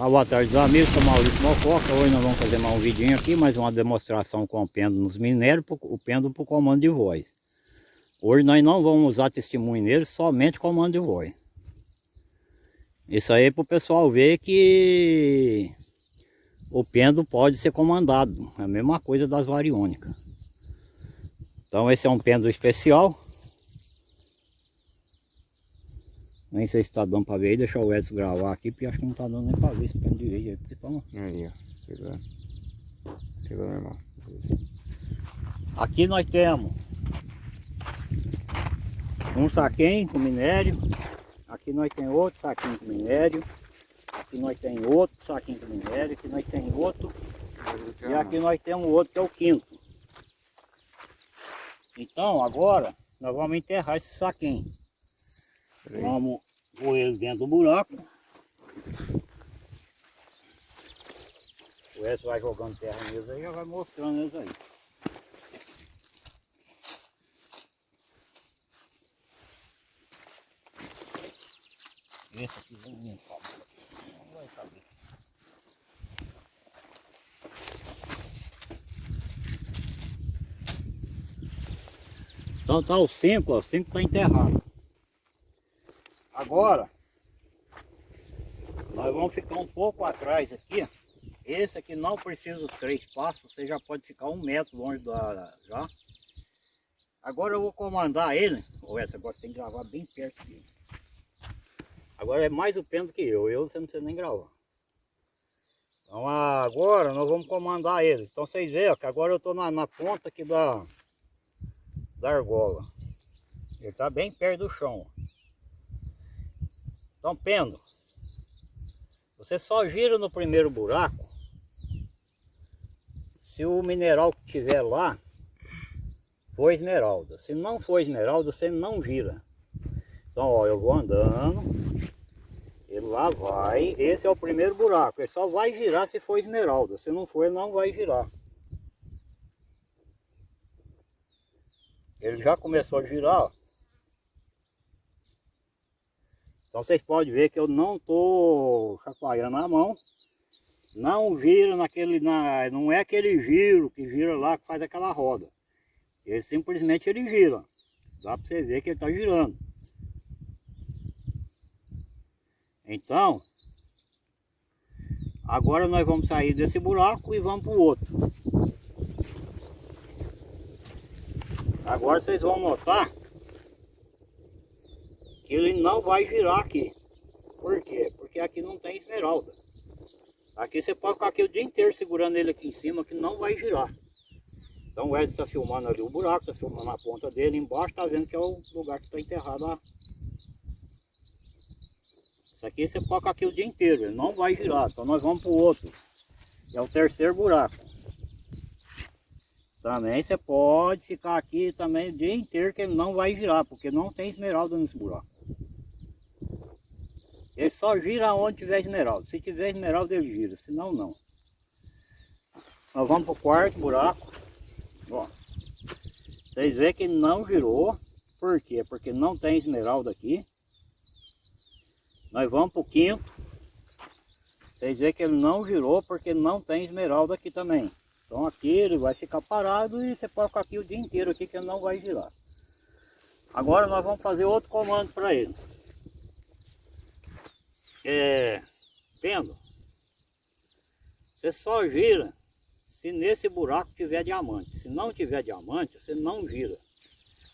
Uma boa tarde amigos, sou Maurício Mococa. Hoje nós vamos fazer mais um vidinho aqui, mais uma demonstração com o pêndulo nos minérios, o pêndulo para o comando de voz. Hoje nós não vamos usar testemunho nele, somente comando de voz. Isso aí é para o pessoal ver que o pêndulo pode ser comandado. É a mesma coisa das variônicas. Então esse é um pêndulo especial. Nem sei se está dando para ver aí, deixa o Edson gravar aqui, porque acho que não está dando nem para ver esse pêndulo direito aí, porque toma. Aí, ó, pegando. Pegou normal. Aqui nós temos um saquinho com minério. Aqui nós temos outro saquinho com minério. Aqui nós temos outro saquinho com minério. Aqui nós temos outro. E aqui nós temos outro que é o quinto. Então agora nós vamos enterrar esse saquinho. Vamos pôr ele dentro do buraco. O Edson vai jogando terra neles aí, já vai mostrando eles aí. Esse aqui vamos limpar. Não vai caber. Então tá o 5, ó, o 5 tá enterrado. Agora, nós vamos ficar um pouco atrás aqui. Esse aqui não precisa dos três passos, você já pode ficar um metro longe da já. Agora eu vou comandar ele. Ou essa agora tem que gravar bem perto dele. Agora é mais o pêndulo que eu, eu você não precisa nem gravar. Então agora nós vamos comandar ele. Então vocês veem ó, que agora eu estou na, na ponta aqui da, da argola. Ele está bem perto do chão. Então pêndulo. Você só gira no primeiro buraco se o mineral que tiver lá for esmeralda. Se não for esmeralda, você não gira. Então, ó, eu vou andando, ele lá vai, esse é o primeiro buraco, ele só vai girar se for esmeralda, se não for ele não vai girar. Ele já começou a girar, ó. Então vocês podem ver que eu não estou chacoalhando a mão. Não vira naquele, na, não é aquele giro que gira lá que faz aquela roda. Ele simplesmente ele gira. Dá para você ver que ele está girando. Então, agora nós vamos sair desse buraco e vamos para o outro. Agora vocês vão notar ele não vai girar aqui. Por quê? Porque aqui não tem esmeralda. Aqui você pode ficar aqui o dia inteiro segurando ele aqui em cima que não vai girar. Então o Edson está filmando ali o buraco, está filmando a ponta dele, embaixo está vendo que é o lugar que está enterrado lá. Isso aqui você pode ficar aqui o dia inteiro, ele não vai girar. Então nós vamos para o outro. É o terceiro buraco. Também você pode ficar aqui também o dia inteiro que ele não vai girar, porque não tem esmeralda nesse buraco. Ele só gira onde tiver esmeralda. Se tiver esmeralda ele gira, senão não. Nós vamos para o quarto buraco. Ó. Vocês veem que não girou. Por quê? Porque não tem esmeralda aqui. Nós vamos para o quinto. Vocês veem que ele não girou porque não tem esmeralda aqui também. Então aqui ele vai ficar parado e você pode ficar aqui o dia inteiro aqui que ele não vai girar. Agora nós vamos fazer outro comando para ele é, vendo? Você só gira se nesse buraco tiver diamante. Se não tiver diamante, você não gira.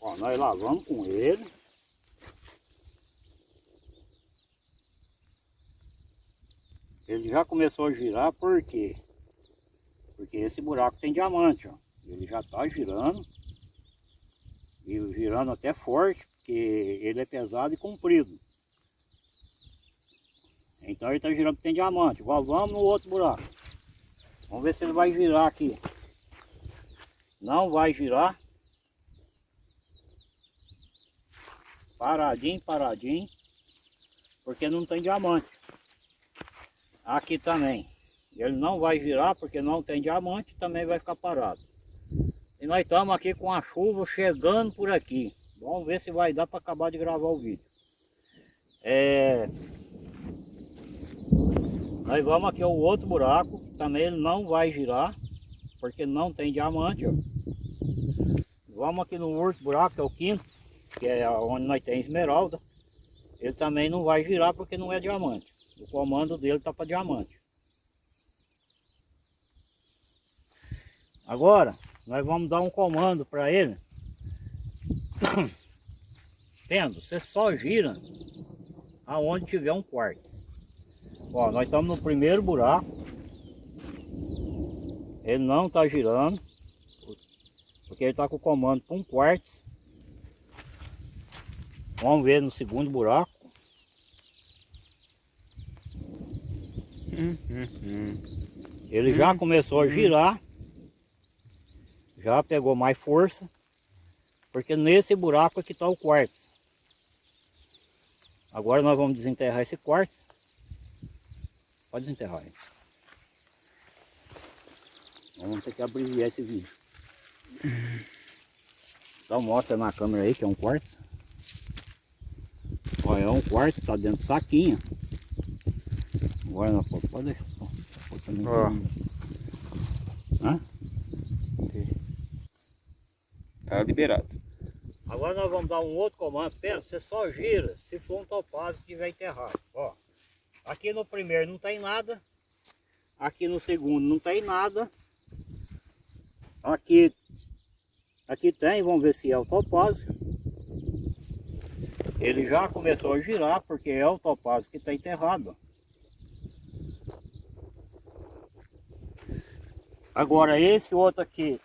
Ó, nós lavamos com ele. Ele já começou a girar, por quê? Porque esse buraco tem diamante, ó. Ele já está girando. E girando até forte, porque ele é pesado e comprido. Então ele está girando que tem diamante. Vamos no outro buraco. Vamos ver se ele vai girar aqui. Não vai girar. Paradinho, paradinho. Porque não tem diamante. Aqui também. Ele não vai girar porque não tem diamante. Também vai ficar parado. E nós estamos aqui com a chuva chegando por aqui. Vamos ver se vai dar para acabar de gravar o vídeo. É... Nós vamos aqui ao outro buraco, também ele não vai girar, porque não tem diamante, ó. Vamos aqui no outro buraco, que é o quinto, que é onde nós tem esmeralda. Ele também não vai girar porque não é diamante. O comando dele tá para diamante. Agora, nós vamos dar um comando para ele. Tendo, você só gira aonde tiver um quarto. Ó, nós estamos no primeiro buraco. Ele não está girando. Porque ele está com o comando para um quarto. Vamos ver no segundo buraco. Ele já Hum, começou a hum. girar. Já pegou mais força. Porque nesse buraco aqui está o quarto. Agora nós vamos desenterrar esse quarto. Pode desenterrar aí. Vamos ter que abreviar esse vídeo. Então mostra na câmera aí que é um quarto. Olha, é um quarto, está dentro do saquinho. Agora não pode, pode deixar. Ó. Hã? Tá liberado. Agora nós vamos dar um outro comando. Pensa, você só gira se for um topázio que tiver enterrado. Ó, aqui no primeiro não tem nada. Aqui no segundo não tem nada. Aqui, aqui tem, vamos ver se é o topázio. Ele já começou a girar porque é o topázio que está enterrado. Agora esse outro aqui,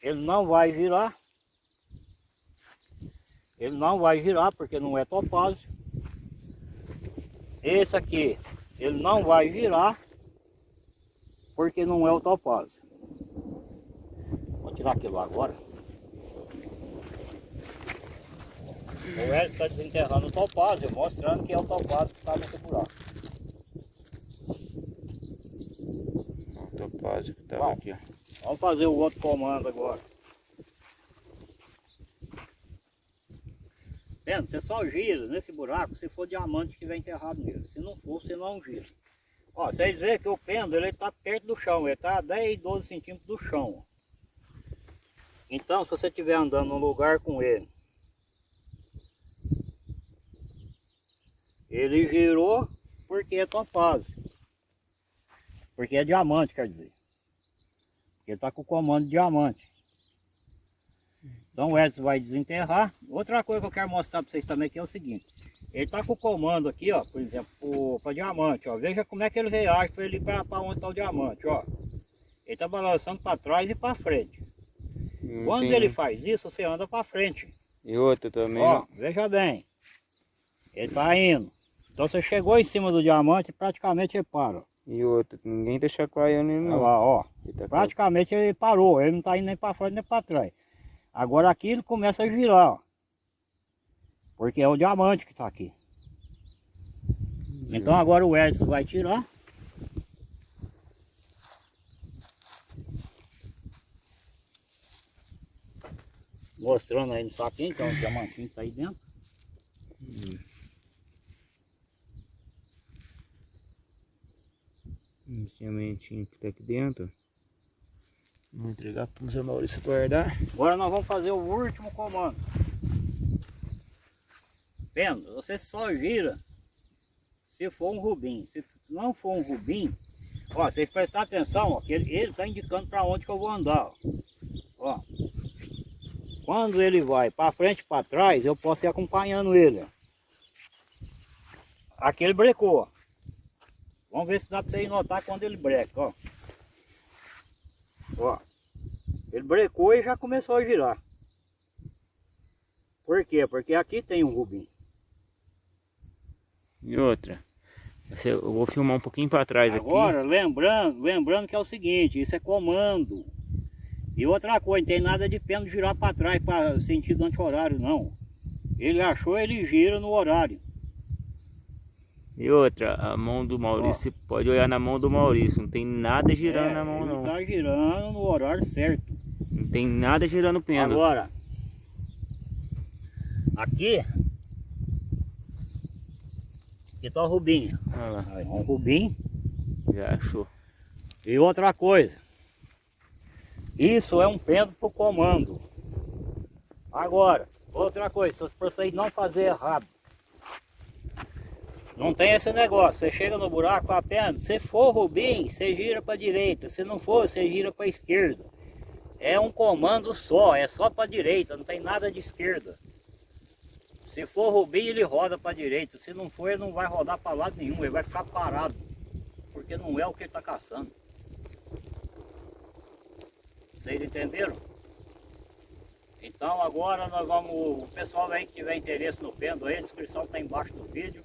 ele não vai girar. Ele não vai girar porque não é topázio. Esse aqui, ele não vai girar porque não é o topázio. Vou tirar aquilo agora. O Hélio está desenterrando o topázio, mostrando que é o topázio que está nesse buraco. O topázio que Bom. aqui. Vamos fazer o outro comando agora. Vendo? Você só gira nesse buraco se for diamante que estiver enterrado nele. Se não for, você não gira. Ó, vocês veem que o pêndulo ele está perto do chão, ele está a 10, 12 centímetros do chão. Então, se você estiver andando num lugar com ele, ele girou porque é topázio. Porque é diamante, quer dizer. Porque ele está com o comando diamante. Então o Edson vai desenterrar. Outra coisa que eu quero mostrar para vocês também que é o seguinte. Ele está com o comando aqui, ó, por exemplo, para diamante, ó. Veja como é que ele reage para ele para onde está o diamante, ó. Ele está balançando para trás e para frente. Não Quando tem- ele faz isso, você anda para frente. E outra também, Ó, ó. veja bem. Ele está indo. Então você chegou em cima do diamante, praticamente ele para. E outra, ninguém tá chacoalhando ele Olha não. lá, ó. Ele tá Praticamente ele parou, ele não está indo nem para frente nem para trás. Agora aqui ele começa a girar, ó. Porque é o diamante que está aqui. Então agora o Edson vai tirar. Mostrando aí no saquinho, é o diamantinho que está aí dentro. Um sementinho que tá aqui dentro. Vou entregar pro Zé Maurício guardar. Agora nós vamos fazer o último comando. Vendo? Você só gira se for um rubim. Se não for um rubim, ó, vocês prestar atenção, ó, que ele está indicando para onde que eu vou andar. Ó. Ó. Quando ele vai para frente e para trás, eu posso ir acompanhando ele. ó. Aqui ele brecou. Vamos ver se dá para vocês notar quando ele breca, ó. Ó. Ele brecou e já começou a girar. Por quê? Porque aqui tem um rubim. E outra. Eu vou filmar um pouquinho pra trás Agora, lembrando, lembrando que é o seguinte, isso é comando. E outra coisa, não tem nada de pêndulo girar para trás para sentido anti-horário, não. Ele achou, ele gira no horário. E outra, a mão do Maurício, você pode olhar na mão do Maurício. Não tem nada girando É, na mão não. tá girando no horário certo. Não tem nada girando o pêndulo. Agora, aqui, aqui tá o rubim. Olha lá. Aí, um rubim. Já achou. E outra coisa, isso é um pêndulo para o comando. Agora, outra coisa, se vocês não fazer errado, não tem esse negócio, você chega no buraco a pêndulo, se for Rubim, você gira para direita, se não for, você gira para esquerda. É um comando só, é só para direita, não tem nada de esquerda. Se for Rubim, ele roda para direita, se não for, ele não vai rodar para lado nenhum, ele vai ficar parado, porque não é o que ele está caçando. Vocês entenderam? Então agora nós vamos, o pessoal aí que tiver interesse no pêndulo aí, a descrição está embaixo do vídeo.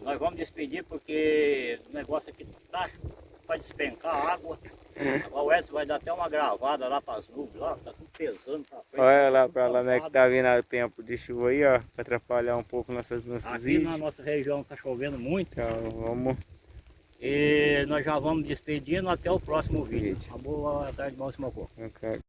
Nós vamos despedir porque o negócio aqui tá para despencar água. Agora o Edson vai dar até uma gravada lá para as nuvens, lá, tá tudo pesando pra frente. Olha lá pra lá, né? Que tá vindo o tempo de chuva aí, ó. Pra atrapalhar um pouco nossas, nossos Aqui vídeos. na nossa região tá chovendo muito. Então vamos. E nós já vamos despedindo até o próximo vídeo. Uma boa tarde, bom Simocô. Ok.